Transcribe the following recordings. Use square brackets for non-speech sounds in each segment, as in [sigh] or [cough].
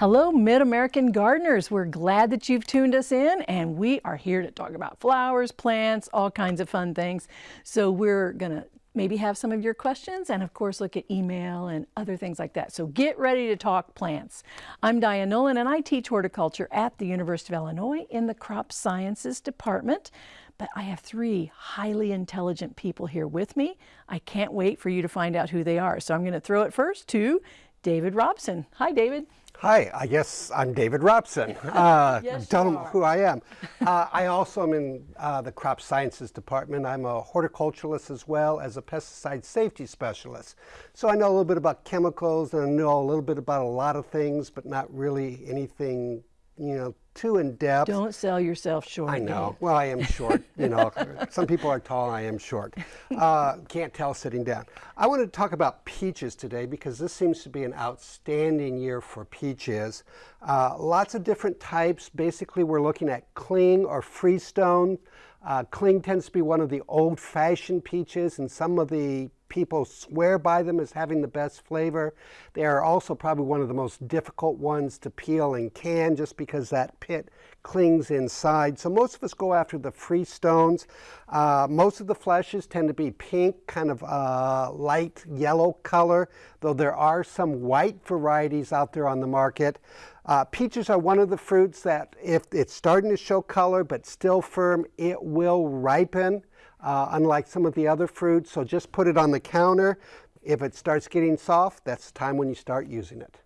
Hello, Mid-American gardeners. We're glad that you've tuned us in and we are here to talk about flowers, plants, all kinds of fun things. So we're going to maybe have some of your questions and of course look at email and other things like that. So get ready to talk plants. I'm Diane Nolan and I teach horticulture at the University of Illinois in the Crop Sciences Department. But I have three highly intelligent people here with me. I can't wait for you to find out who they are. So I'm going to throw it first to David Robson. Hi, David. Hi, I guess I'm David Robson. [laughs] Uh, yes, don't know who I am. Uh, I also am in uh, the crop sciences department. I'm a horticulturalist as well as a pesticide safety specialist. So I know a little bit about chemicals and I know a little bit about a lot of things, but not really anything you know, too in depth. Don't sell yourself short. I know. Well, I am short. You know, [laughs] some people are tall. I am short. Uh, can't tell sitting down. I want to talk about peaches today because this seems to be an outstanding year for peaches. Uh, lots of different types. Basically, we're looking at cling or freestone. Uh, cling tends to be one of the old-fashioned peaches, and some of the people swear by them as having the best flavor. They are also probably one of the most difficult ones to peel and can just because that pit clings inside. So most of us go after the free stones. Uh, most of the fleshes tend to be pink, kind of uh, light yellow color, though there are some white varieties out there on the market. Uh, peaches are one of the fruits that if it's starting to show color but still firm, it will ripen uh, unlike some of the other fruits. So just put it on the counter. If it starts getting soft, that's the time when you start using it.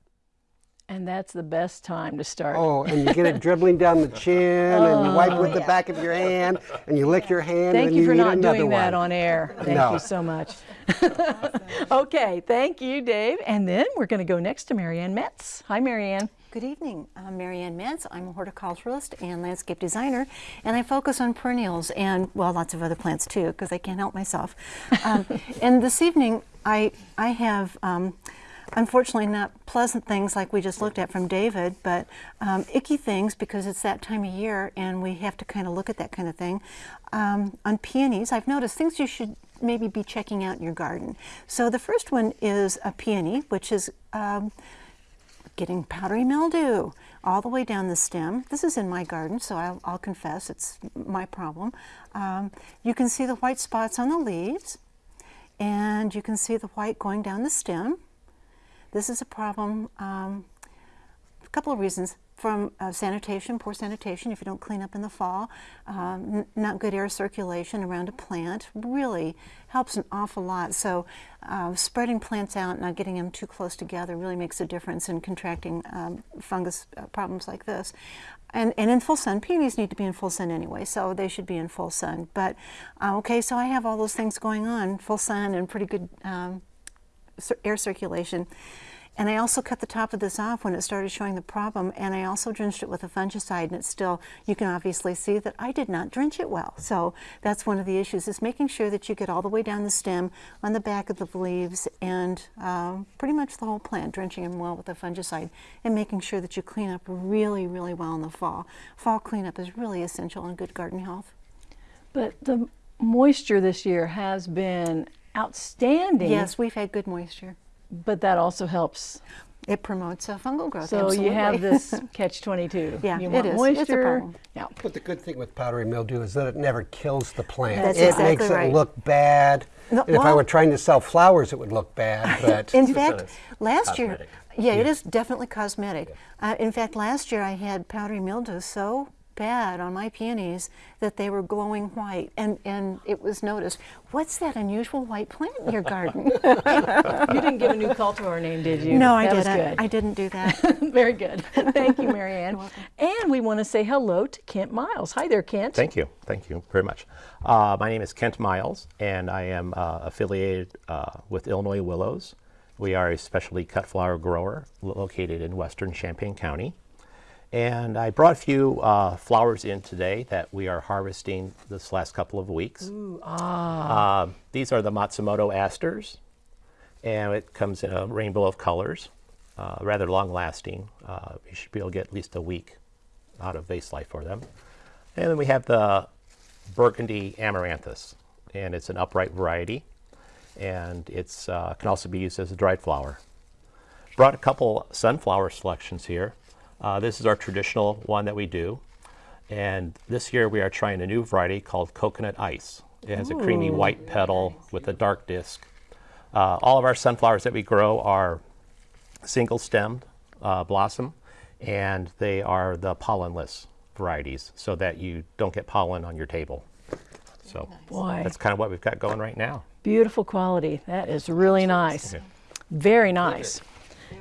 And that's the best time to start. Oh, and you get it [laughs] dribbling down the chin, oh, and you wipe with yeah. the back of your hand, and you lick your hand, thank and you, you for not doing one. that on air. Thank no. you so much. [laughs] okay, thank you, Dave. And then we're going to go next to Marianne Metz. Hi, Marianne. Good evening. I'm Marianne Metz. I'm a horticulturalist and landscape designer, and I focus on perennials and, well, lots of other plants too, because I can't help myself. Um, [laughs] and this evening, I, I have, um, unfortunately, not pleasant things like we just looked at from David, but um, icky things because it's that time of year and we have to kind of look at that kind of thing. Um, on peonies, I've noticed things you should maybe be checking out in your garden. So the first one is a peony, which is um, getting powdery mildew all the way down the stem. This is in my garden, so I'll, I'll confess it's my problem. Um, you can see the white spots on the leaves, and you can see the white going down the stem. This is a problem, um, a couple of reasons from uh, sanitation, poor sanitation if you don't clean up in the fall, um, not good air circulation around a plant really helps an awful lot. So uh, spreading plants out, not getting them too close together really makes a difference in contracting um, fungus uh, problems like this. And, and in full sun, peonies need to be in full sun anyway, so they should be in full sun. But uh, okay, so I have all those things going on, full sun and pretty good um, air circulation. And I also cut the top of this off when it started showing the problem, and I also drenched it with a fungicide, and it's still, you can obviously see that I did not drench it well. So that's one of the issues, is making sure that you get all the way down the stem, on the back of the leaves, and um, pretty much the whole plant, drenching them well with a fungicide, and making sure that you clean up really, really well in the fall. Fall cleanup is really essential in good garden health. But the moisture this year has been outstanding. Yes, we've had good moisture. But that also helps. It promotes uh, fungal growth. So absolutely. you have this [laughs] catch-22. yeah, you want it is. moisture. Yeah. But the good thing with powdery mildew is that it never kills the plant. That's it exactly makes right. it look bad. No, and if I were trying to sell flowers, it would look bad. [laughs] But in [laughs] fact, last cosmetic. year, yeah, it is definitely cosmetic. Uh, in fact, last year I had powdery mildew so bad on my peonies that they were glowing white and, and it was noticed, what's that unusual white plant in your garden? [laughs] you didn't give a new cultivar name, did you? No, I that didn't. Good. I didn't do that. [laughs] Very good. Thank you, Marianne. [laughs] And we want to say hello to Kent Miles. Hi there, Kent. Thank you. Thank you very much. Uh, my name is Kent Miles, and I am uh, affiliated uh, with Illinois Willows. We are a specialty cut flower grower located in western Champaign County. And I brought a few uh, flowers in today that we are harvesting this last couple of weeks. Ooh, ah. Uh, these are the Matsumoto asters, and it comes in a rainbow of colors, uh, rather long lasting. Uh, you should be able to get at least a week out of vase life for them. And then we have the Burgundy Amaranthus, and it's an upright variety, and it uh, can also be used as a dried flower. Brought a couple sunflower selections here. Uh, this is our traditional one that we do. And this year we are trying a new variety called Coconut Ice. It has a creamy white petal with a dark disc. Uh, all of our sunflowers that we grow are single stemmed uh, blossom, and they are the pollenless varieties so that you don't get pollen on your table. So Boy. that's kind of what we've got going right now. Beautiful quality. That is really nice. Very nice.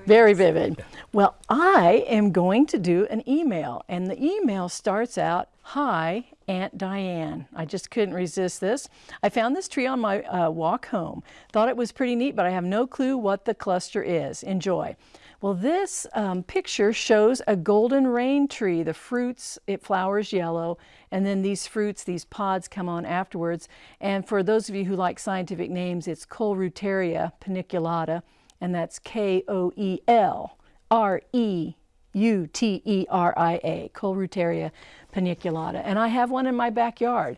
Very vivid. Well, I am going to do an email, and the email starts out Hi, Aunt Diane. I just couldn't resist this. I found this tree on my uh, walk home. Thought it was pretty neat, but I have no clue what the cluster is. Enjoy. Well, this um, picture shows a golden rain tree. The fruits, it flowers yellow, and then these fruits, these pods come on afterwards. And for those of you who like scientific names, it's Koelreuteria paniculata, and that's K O E L R E U T E R I A, Koelreuteria paniculata. And I have one in my backyard.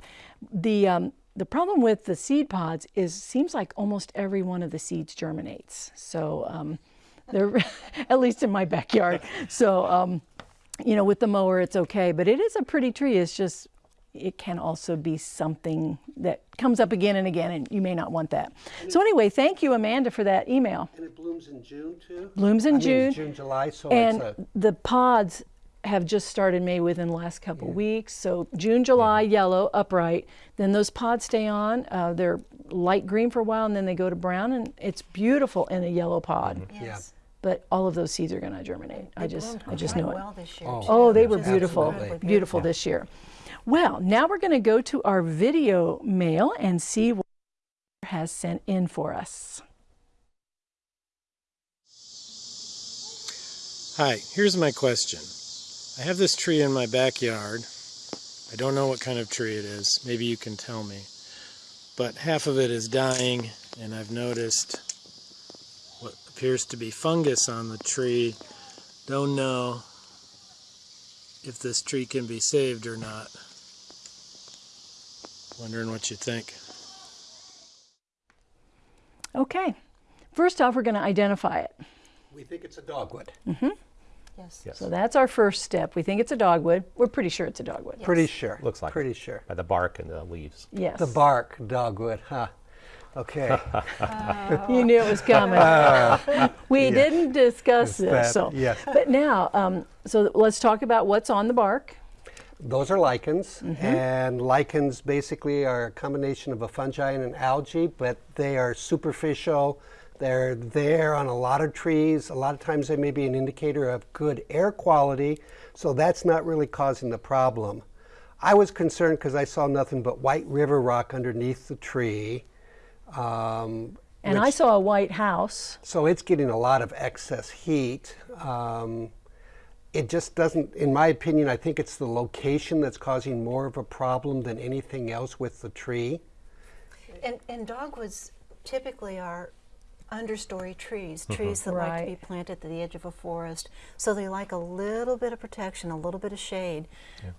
The, um, the problem with the seed pods is seems like almost every one of the seeds germinates. So um, they're [laughs] at least in my backyard. So um, you know, with the mower, it's okay, but it is a pretty tree. It's just, it can also be something that comes up again and again, and you may not want that. So anyway, thank you, Amanda, for that email. And it blooms in June too? Blooms in I mean, June. June, July, so And it's a, the pods have just started May within the last couple weeks. So June, July, yellow, upright. Then those pods stay on. Uh, they're light green for a while, and then they go to brown, and it's beautiful in a yellow pod. Yes. But all of those seeds are going to germinate. I just, I just know it. well this year, Oh. too. Oh, they were Just beautiful, incredibly beautiful this year. Well, now we're going to go to our video mail and see what has sent in for us. Hi, here's my question. I have this tree in my backyard. I don't know what kind of tree it is. Maybe you can tell me. But half of it is dying, and I've noticed what appears to be fungus on the tree. Don't know if this tree can be saved or not. Wondering what you think. Okay, first off, we're going to identify it. we think it's a dogwood. Mm-hmm. Yes. Yes. So that's our first step. We think it's a dogwood. We're pretty sure it's a dogwood. Pretty sure. Looks like it. Pretty sure. By the bark and the leaves. Yes. The bark dogwood, huh? Okay. [laughs] You knew it was coming. [laughs] we didn't discuss this. that- so, yes. but now, um, so let's talk about what's on the bark. Those are lichens, Mm-hmm. and lichens basically are a combination of a fungi and an algae, but they are superficial. They're there on a lot of trees. A lot of times they may be an indicator of good air quality, so that's not really causing the problem. I was concerned because I saw nothing but white river rock underneath the tree. Um, And I saw a white house. so it's getting a lot of excess heat. Um, it just doesn't, in my opinion, I think it's the location that's causing more of a problem than anything else with the tree. And, and dogwoods typically are understory trees, trees that like to be planted at the edge of a forest. So they like a little bit of protection, a little bit of shade,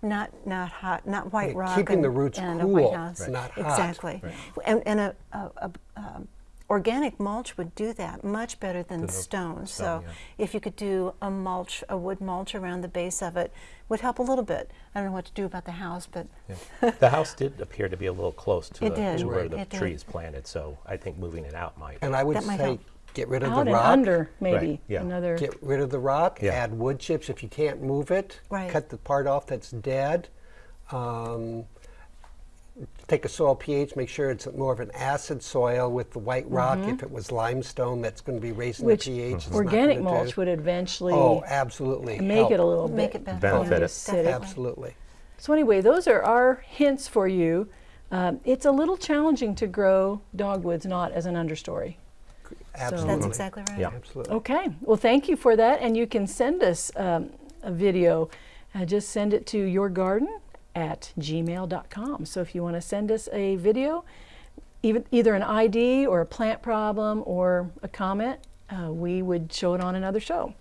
not not hot, not white Yeah, rock. keeping and, the roots and cool, a white house. Right. not hot. Exactly. And, and a, a, a um, organic mulch would do that much better than stone. So if you could do a mulch, a wood mulch around the base of it, would help a little bit. I don't know what to do about the house, but the house did appear to be a little close to, the, did, to where the It did. tree is planted, so I think moving it out might. And I would That say get rid of Out the and rock. under, maybe. yeah. Another. Get rid of the rock, Yeah. add wood chips if you can't move it. Right. Cut the part off that's dead. Um, take a soil pH, make sure it's more of an acid soil with the white rock. If it was limestone, that's going to be raising which the pH. It's not organic mulch do- would eventually Oh, absolutely. make help. it a little Make bit it better. Benefit it. acidic. Absolutely. So anyway, those are our hints for you. Um, it's a little challenging to grow dogwoods not as an understory. Absolutely. that's exactly right. Yeah. Absolutely. Okay, well, thank you for that. And you can send us um, a video. Uh, just send it to yourgarden at gmail.com. So if you want to send us a video, even, either an ID or a plant problem or a comment, uh, we would show it on another show.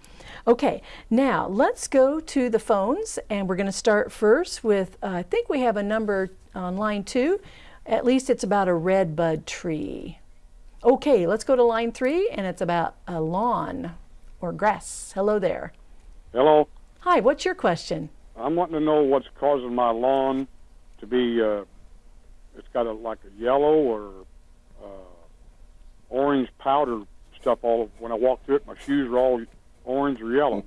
Okay, now let's go to the phones, and we're going to start first with uh, I think we have a number on line two. At least it's about a red bud tree. Okay, let's go to line three, and it's about a lawn or grass. Hello there. Hello. Hi, what's your question? I'm wanting to know what's causing my lawn to be. Uh, it's got a like a yellow or uh, orange powder stuff all. When I walk through it, my shoes are all orange or yellow.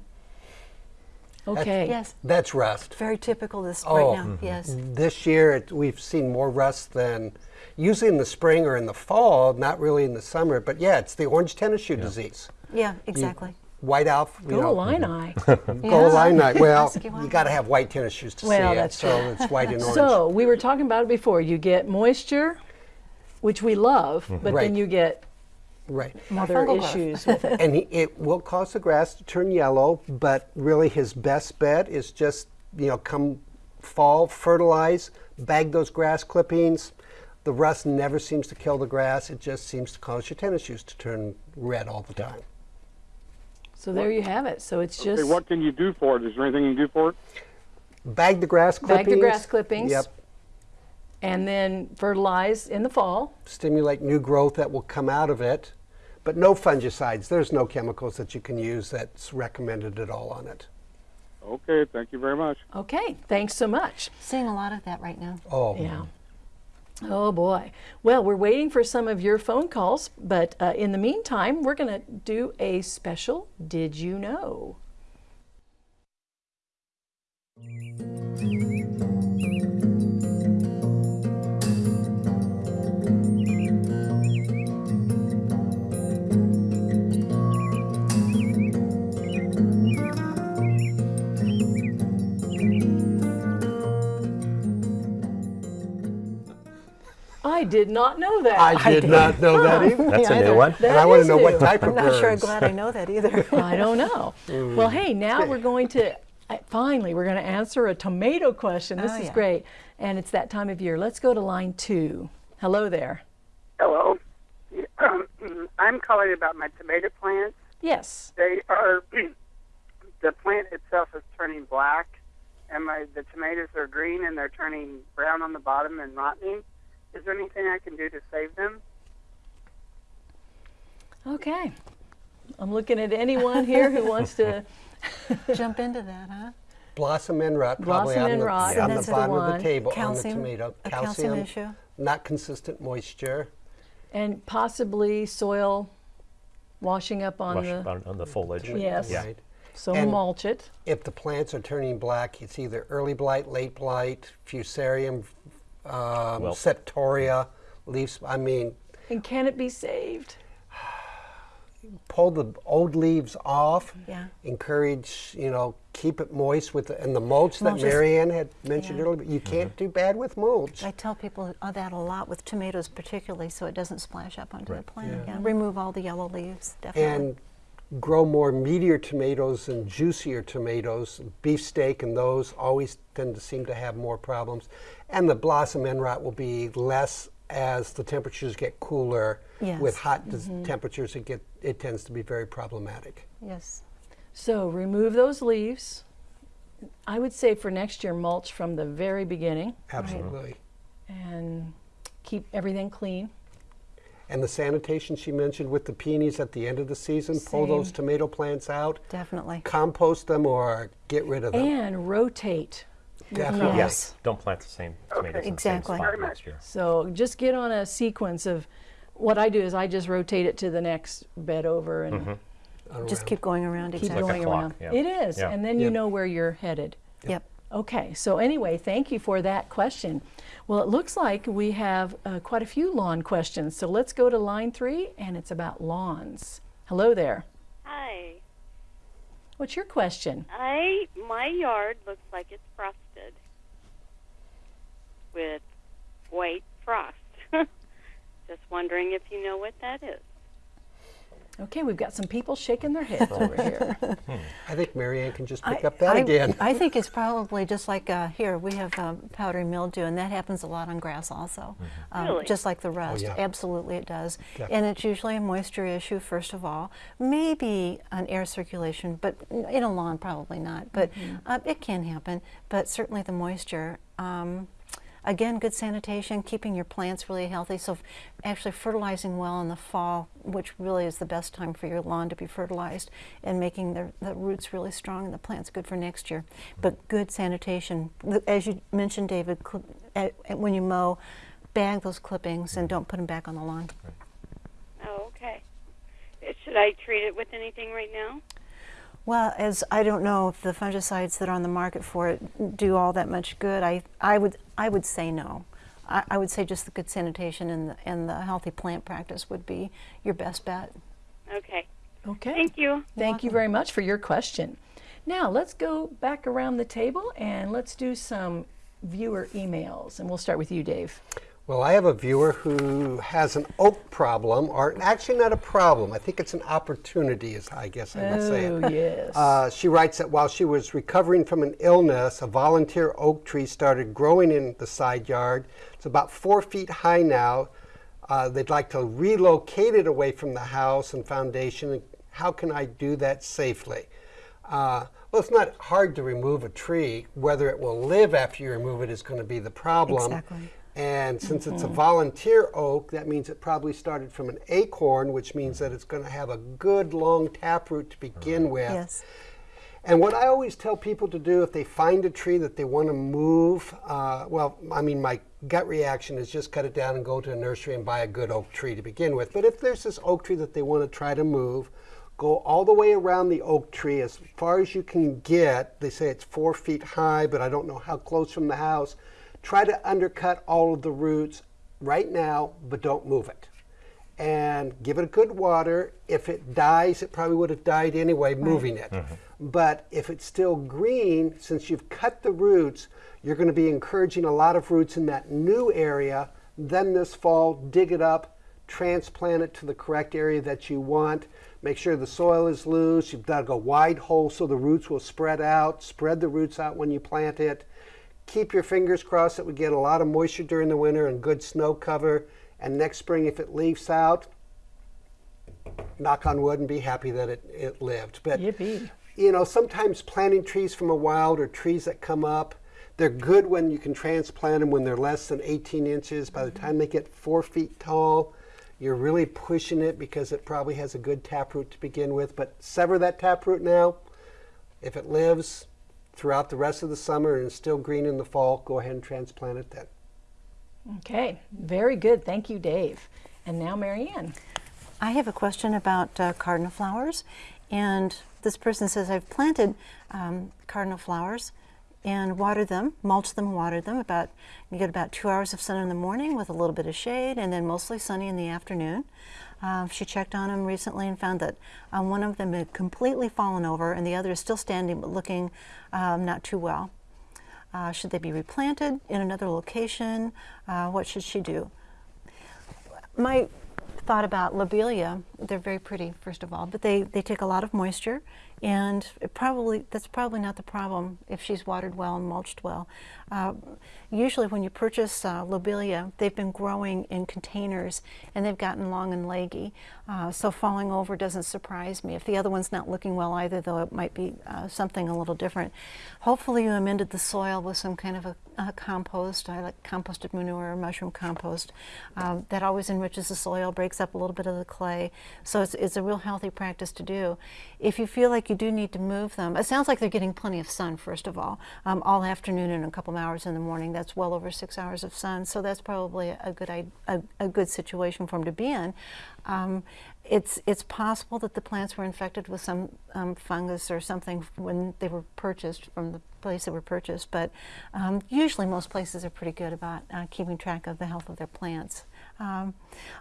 Okay. Yes, That's rust. very typical this Oh. right now. Yes. This year, it, we've seen more rust than usually in the spring or in the fall, not really in the summer. But yeah, it's the orange tennis shoe disease. Yeah, exactly. White out, you Go know, Illini. Go line night. Well, you white. got to have white tennis shoes to Well, see it. that's so it's white and [laughs] orange. So we were talking about it before. You get moisture, which we love, mm-hmm. but Right. then you get right. other fungal growth. issues with it. [laughs] and he, it will cause the grass to turn yellow, but really his best bet is just, you know, come fall, fertilize, bag those grass clippings. The rust never seems to kill the grass. It just seems to cause your tennis shoes to turn red all the time. So there you have it. So it's Okay, just what can you do for it? Is there anything you can do for it? Bag the grass clippings. Bag the grass clippings. Yep. and then fertilize in the fall. Stimulate new growth that will come out of it. But no fungicides. There's no chemicals that you can use that's recommended at all on it. Okay, thank you very much. Okay, thanks so much. Seeing a lot of that right now. Oh, Yeah. Oh boy. Well, we're waiting for some of your phone calls, but uh, in the meantime, we're going to do a special Did You Know? I did not know that. I did not know that either. That's a new one. And I want to know what new. type of I'm not sure I'm glad I know that either. [laughs] I don't know. Mm. Well, hey, now we're going to finally we're going to answer a tomato question. This Oh, is yeah. great, and it's that time of year. Let's go to line two. Hello there. Hello. Um, [clears throat] I'm calling about my tomato plants. Yes. They are [clears throat] the plant itself is turning black, and my the tomatoes are green and they're turning brown on the bottom and rotting. Is there anything I can do to save them? Okay. I'm looking at anyone here who wants to. [laughs] Jump into that, huh? Blossom and rot, probably Blossom on, and the, rot, on that's the the bottom of the table Calcium, on the tomato. a calcium issue. Not consistent moisture. and possibly soil washing up on Wash the. on, on the foliage. Yes. Yeah. Right. So and- mulch it. If the plants are turning black, it's either early blight, late blight, fusarium, um, Well- septoria, leaves. I mean, And can it be saved? [sighs] pull the old leaves off. Yeah. Encourage, you know, keep it moist with the, and the mulch that Mulch is- Marianne had mentioned Yeah. earlier. You can't do bad with mulch. I tell people uh, that a lot with tomatoes, particularly, so it doesn't splash up onto Right. the plant. Yeah. Yeah. Remove all the yellow leaves, definitely. and grow more meatier tomatoes and juicier tomatoes. Beefsteak and those always tend to seem to have more problems. And the blossom end rot will be less as the temperatures get cooler. Yes. With hot dis- mm-hmm. temperatures, it get it tends to be very problematic. yes. So remove those leaves. I would say for next year, mulch from the very beginning Absolutely. and keep everything clean. And the sanitation she mentioned with the peonies at the end of the season, pull those tomato plants out, Definitely. compost them or get rid of them. And rotate. Definitely. Yes. Don't plant the same tomatoes in Exactly. the same spot next year. So just get on a sequence of what I do is I just rotate it to the next bed over and mm-hmm. Just keep going around. keep Exactly. like a going clock, around. yeah. It is, Yeah. and then you Yep. know where you're headed. Yep. Okay, so anyway, thank you for that question. Well, it looks like we have uh, quite a few lawn questions. So let's go to line three, and it's about lawns. Hello there. Hi. What's your question? I my yard looks like it's frosted with white frost. [laughs] Just wondering if you know what that is. Okay, we've got some people shaking their heads over here. [laughs] I think Marianne can just pick I- up that I, again. I think it's [laughs] probably just like uh, here we have um, powdery mildew, and that happens a lot on grass also. Um, Really? Just like the rust. yeah. Absolutely, it does. Definitely. And it's usually a moisture issue first of all, maybe an air circulation, but in a lawn probably not. But uh, it can happen. But certainly the moisture. Um, again, good sanitation, keeping your plants really healthy. So, actually, fertilizing well in the fall, which really is the best time for your lawn to be fertilized, and making the, the roots really strong and the plants good for next year. But good sanitation, as you mentioned, David, cl- at, at- when you mow, bag those clippings and don't put them back on the lawn. Oh, okay. Uh, Should I treat it with anything right now? Well, as I don't know if the fungicides that are on the market for it do all that much good, I, I would I would say no. I, I would say just the good sanitation and the, and the healthy plant practice would be your best bet. Okay. Okay. Thank you. Thank you very much for your question. Now let's go back around the table and let's do some viewer emails. And we'll start with you, Dave. Well, I have a viewer who has an oak problem, or actually not a problem. I think it's an opportunity, is I guess I would say. it. Oh, yes. [laughs] Uh, she writes that while she was recovering from an illness, a volunteer oak tree started growing in the side yard. It's about four feet high now. Uh, they'd like to relocate it away from the house and foundation. How can I do that safely? Uh, well, it's not hard to remove a tree. Whether it will live after you remove it is going to be the problem. Exactly. And since it's a volunteer oak, that means it probably started from an acorn, which means that it's going to have a good long taproot to begin with. Yes. And what I always tell people to do if they find a tree that they want to move, uh, well, I mean, my gut reaction is just cut it down and go to a nursery and buy a good oak tree to begin with. But if there's this oak tree that they want to try to move, go all the way around the oak tree as far as you can get. They say it's four feet high, but I don't know how close from the house. Try to undercut all of the roots right now, but don't move it and give it a good water. If it dies, it probably would have died anyway moving it. Mm-hmm. But if it's still green, since you've cut the roots, you're going to be encouraging a lot of roots in that new area. Then this fall, dig it up, transplant it to the correct area that you want. Make sure the soil is loose. You've dug a wide hole so the roots will spread out. Spread the roots out when you plant it. Keep your fingers crossed that we get a lot of moisture during the winter and good snow cover. And next spring, if it leaves out, knock on wood and be happy that it, it lived. But Yippee. you know, sometimes planting trees from a wild or trees that come up, they're good when you can transplant them when they're less than 18 inches. By the mm-hmm. time they get four feet tall, you're really pushing it because it probably has a good taproot to begin with. But sever that taproot now. If it lives throughout the rest of the summer and still green in the fall, go ahead and transplant it then. Okay, very good. Thank you, Dave. And now, Marianne. I have a question about uh, cardinal flowers, and this person says I've planted um, cardinal flowers and watered them, mulched them, watered them. About you get about two hours of sun in the morning with a little bit of shade, and then mostly sunny in the afternoon. Uh, she checked on them recently and found that um, one of them had completely fallen over, and the other is still standing but looking um, not too well. Uh, should they be replanted in another location? Uh, what should she do? my thought about lobelia, they're very pretty, first of all, but they, they take a lot of moisture, and it probably that's probably not the problem if she's watered well and mulched well. Uh, usually, when you purchase uh, lobelia, they've been growing in containers and they've gotten long and leggy, uh, so falling over doesn't surprise me. If the other one's not looking well either, though, it might be uh, something a little different. Hopefully, you amended the soil with some kind of a, a compost. I like composted manure or mushroom compost. Um, that always enriches the soil, breaks up a little bit of the clay. So it's, it's a real healthy practice to do. If you feel like you do need to move them, it sounds like they're getting plenty of sun, first of all, um, all afternoon and a couple hours in the morning. That's well over six hours of sun. So that's probably a good, a, a good situation for them to be in. Um, it's, it's possible that the plants were infected with some um, fungus or something when they were purchased from the place they were purchased, but um, usually most places are pretty good about uh, keeping track of the health of their plants. Um,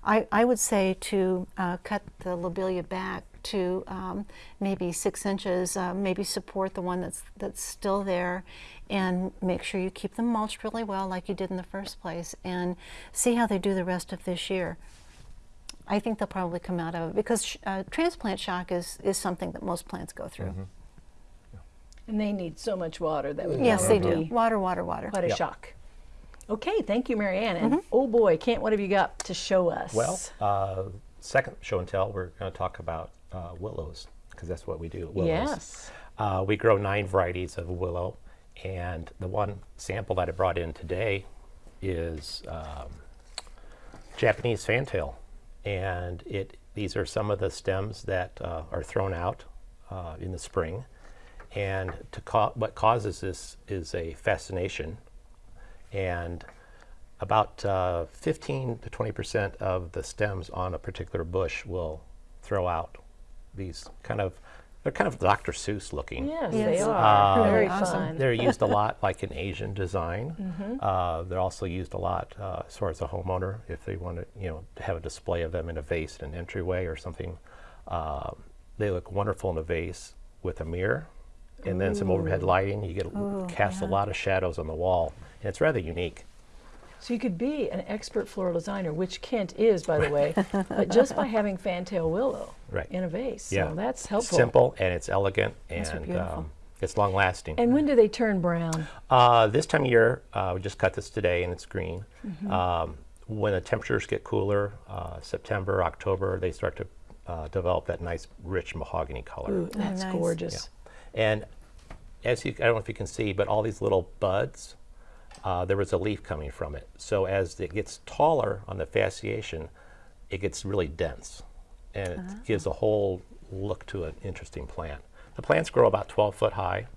I, I would say to uh, cut the lobelia back to um, maybe six inches, uh, maybe support the one that's, that's still there, and make sure you keep them mulched really well like you did in the first place, and see how they do the rest of this year. I think they'll probably come out of it because sh- uh, transplant shock is, is something that most plants go through. And they need so much water that would Yes, they do. Water, water, water. Quite a Yep. shock. Okay, thank you, Marianne. And oh boy, Kent, what have you got to show us? Well, uh, second show and tell, we're going to talk about uh, willows because that's what we do. Willows. yes. Uh, we grow nine varieties of willow, and the one sample that I brought in today is um, Japanese fantail, and it these are some of the stems that uh, are thrown out uh, in the spring, and to ca- what causes this is a fasciation, and about uh, 15 to 20 percent of the stems on a particular bush will throw out these kind of they're kind of Dr. Seuss looking. Yes, Yes. they are. Uh, Very Awesome. fun. They're used a lot, like in Asian design. Uh, they're also used a lot uh, as far as a homeowner, if they want to, you know, to have a display of them in a vase in an entryway or something. Uh, they look wonderful in a vase with a mirror, and then some overhead lighting. You get cast a lot of shadows on the wall, and it's rather unique. So you could be an expert floral designer, which Kent is, by the way, but [laughs] just by having fantail willow Right. in a vase. Yeah, So that's It's helpful. simple and it's elegant and um, it's long lasting. And when do they turn brown? Uh, this time of year, uh, we just cut this today and it's green. Mm-hmm. Um, when the temperatures get cooler, uh, September, October, they start to uh, develop that nice, rich mahogany color. Ooh, that's nice. gorgeous. And as you, I don't know if you can see, but all these little buds, uh, there was a leaf coming from it. So as it gets taller on the fasciation, it gets really dense, and it gives a whole look to an interesting plant. The plants grow about 12 foot high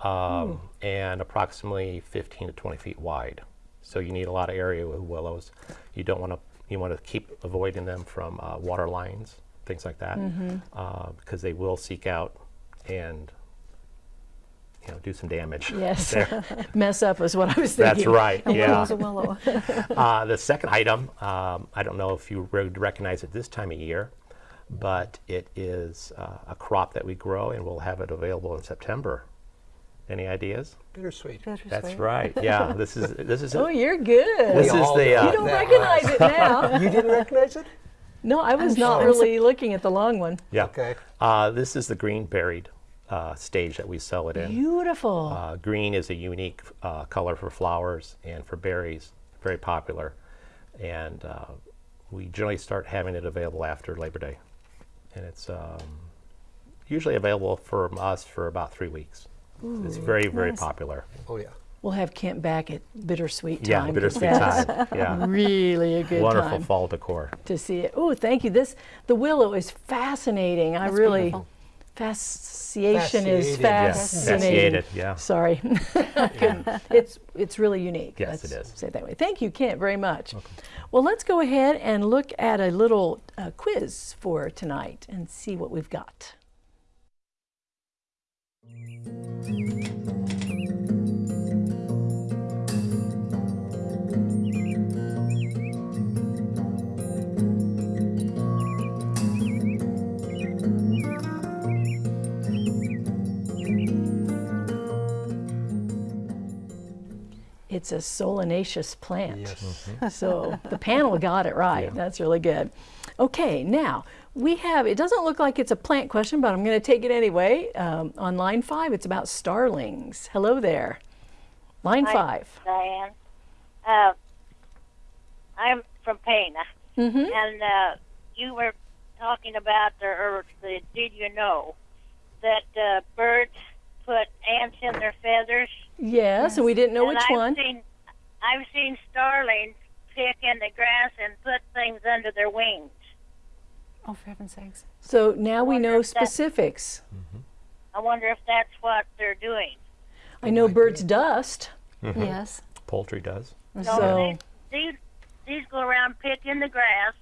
um, and approximately 15 to 20 feet wide. So you need a lot of area with willows. You don't want to you want to keep avoiding them from uh, water lines, things like that, uh, because they will seek out and you know do some damage. Yes. [laughs] Mess up is what I was thinking. That's right. A Yeah. willow's a willow. [laughs] Uh, the second item, um, I don't know if you would recognize it this time of year, but it is uh, a crop that we grow and we'll have it available in September. Any ideas? Bittersweet. That's right. Yeah, [laughs] this is this is Oh, it. you're good. This We is the know uh, you don't that recognize it now. You didn't recognize it? No, I was I'm not sure. really looking at the long one. yeah. Okay. Uh, this is the green berried uh, stage that we sell it in. Beautiful. Uh, green is a unique uh, color for flowers and for berries, very popular. And uh, we generally start having it available after Labor Day. And it's um, usually available from us for about three weeks. it's very, very nice. popular. Oh, yeah. we'll have Kent back at bittersweet time. Yeah, 'cause [laughs] bittersweet time. Yeah. Really a good Wonderful time fall decor. to see it. Oh, thank you. This the willow is fascinating. I really beautiful. Fasciation is Fascinated, yeah. fascinating. Fasciated, yeah. Sorry, [laughs] I couldn't- it's it's really unique. Yes, Let's it is. Say it that way. Thank you, Kent, very much. Well, let's go ahead and look at a little uh, quiz for tonight and see what we've got. It's a solanaceous plant. Yes. [laughs] So the panel got it right. That's really good. Okay, now we have, it doesn't look like it's a plant question, but I'm going to take it anyway. Um, on line five, it's about starlings. Hello there. Line Hi, five. Diane. Uh, I'm from Pana, Mm-hmm. and uh, you were talking about the, or the did you know that uh, birds put ants in their feathers? Yes, and we didn't know and which I've one. Seen, I've seen starlings pick in the grass and put things under their wings. Oh, for heaven's sakes. So now we know if that- specifics. I wonder if that's what they're doing. I know birds dust. Mm-hmm. Yes. Poultry does. So these, these these go around pick in the grass,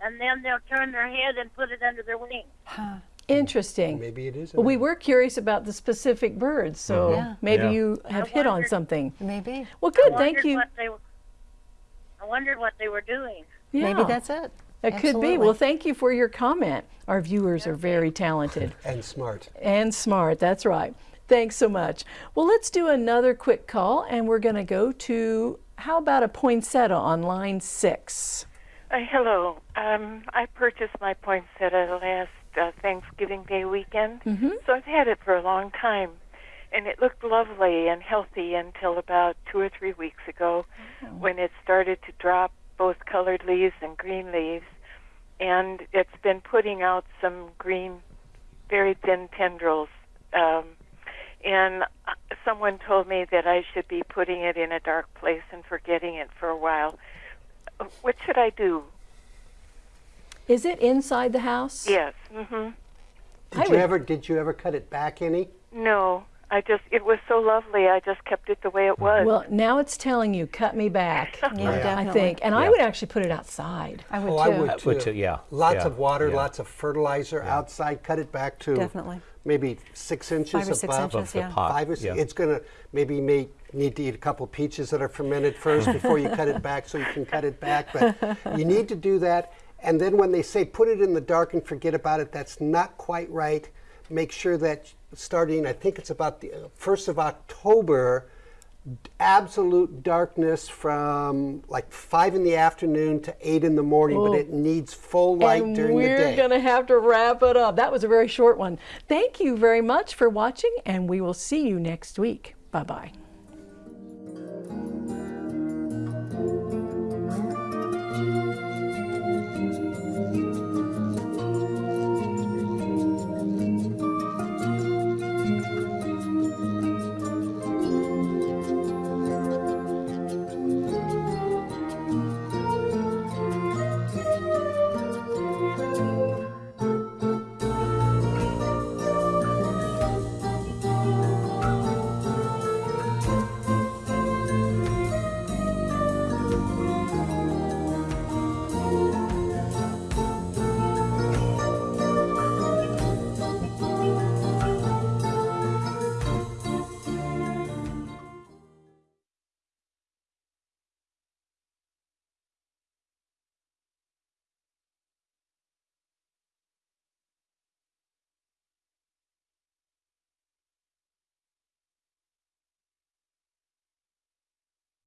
and then they'll turn their head and put it under their wings. Interesting. Maybe it is. Well, we were curious about the specific birds, so Yeah. maybe Yeah. you have hit on something. Maybe. Well, good. Thank you. They, were- I wondered what they were doing. Yeah. Maybe that's it. It could be. Well, thank you for your comment. Our viewers are very talented [laughs] And smart. and smart. That's right. Thanks so much. Well, let's do another quick call, and we're going to go to how about a poinsettia on line six? Uh, hello. Um, I purchased my poinsettia last uh, Thanksgiving Day weekend, so I've had it for a long time, and it looked lovely and healthy until about two or three weeks ago, when it started to drop both colored leaves and green leaves, and it's been putting out some green, very thin tendrils. Um, and uh, someone told me that I should be putting it in a dark place and forgetting it for a while. Uh, What should I do? Is it inside the house? Yes. Mhm. I Did you would- ever did you ever cut it back any? No, I just it was so lovely. I just kept it the way it was. Well, now it's telling you, cut me back. [laughs] Yeah, I definitely. think. And I would actually put it outside. I would Oh, too. I would I too. would too, yeah, Lots yeah, of water, yeah. lots of fertilizer outside. Cut it back to Definitely. maybe six inches Five or six above inches, the yeah. pot. Five or six. yeah. It's gonna maybe you may need to eat a couple peaches that are fermented first [laughs] before you cut it back, so you can cut it back. But you need to do that. And then when they say put it in the dark and forget about it, that's not quite right. Make sure that starting, I think it's about the uh, first of October, absolute darkness from like five in the afternoon to eight in the morning, but it needs full light and during the day. we're going to have to wrap it up. That was a very short one. Thank you very much for watching, and we will see you next week. Bye bye.